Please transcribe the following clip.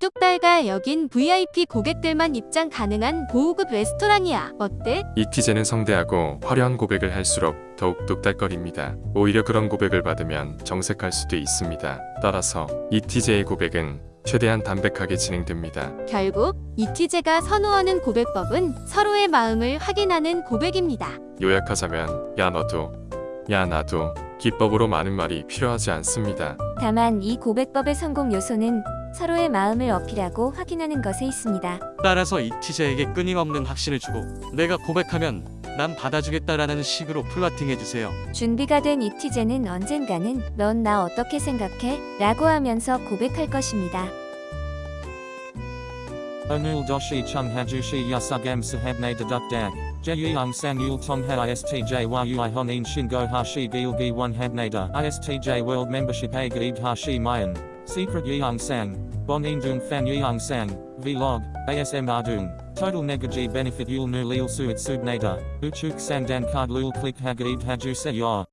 뚝딱달가 여긴 VIP 고객들만 입장 가능한 고급 레스토랑이야. 어때? 이티제는 성대하고 화려한 고백을 할수록 더욱 뚝딱거립니다. 오히려 그런 고백을 받으면 정색할 수도 있습니다. 따라서 이티제의 고백은 최대한 담백하게 진행됩니다. 결국 이티제가 선호하는 고백법은 서로의 마음을 확인하는 고백입니다. 요약하자면 야 너도 야 나도 기법으로 많은 말이 필요하지 않습니다. 다만 이 고백법의 성공 요소는 서로의 마음을 어필하고 확인하는 것에 있습니다. 따라서 이티제에게 끊임없는 확신을 주고 내가 고백하면 난 받아주겠다라는 식으로 플라팅해주세요. 준비가 된 이티제는 언젠가는 넌 나 어떻게 생각해? 라고 하면서 고백할 것입니다. Onul doshi chung hajushi yasugam sahabne deduk dag. Jeyung sang yul tong ha istj a gaib hashi mayan. Secret yeung sang. Bon indung fan yeung sang. Vlog. ASM ardung. Total negaji benefit yul nu lil suit subnada. Uchuk sang dan card lul click hagaib haju se.